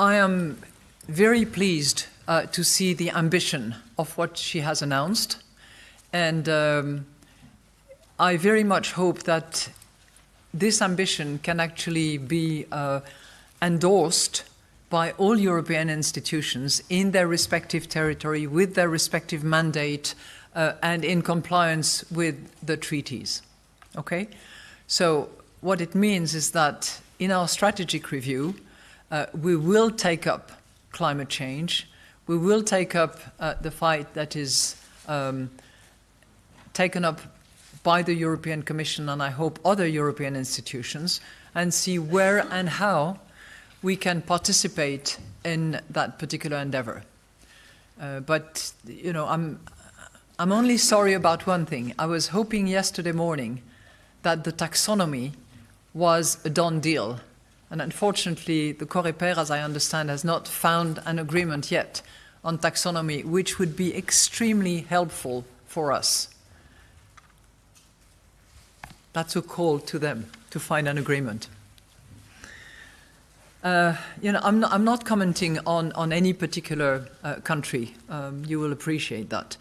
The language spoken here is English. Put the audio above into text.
I am very pleased uh, to see the ambition of what she has announced. And um, I very much hope that this ambition can actually be uh, endorsed by all European institutions in their respective territory with their respective mandate uh, and in compliance with the treaties. Okay? So what it means is that in our strategic review, uh, we will take up climate change, we will take up uh, the fight that is um, taken up by the European Commission and I hope other European institutions and see where and how we can participate in that particular endeavor. Uh, but, you know, I'm, I'm only sorry about one thing. I was hoping yesterday morning that the taxonomy was a done deal. And unfortunately, the COREPER, as I understand, has not found an agreement yet on taxonomy, which would be extremely helpful for us. That's a call to them to find an agreement. Uh, you know, I'm not, I'm not, commenting on, on any particular uh, country. Um, you will appreciate that.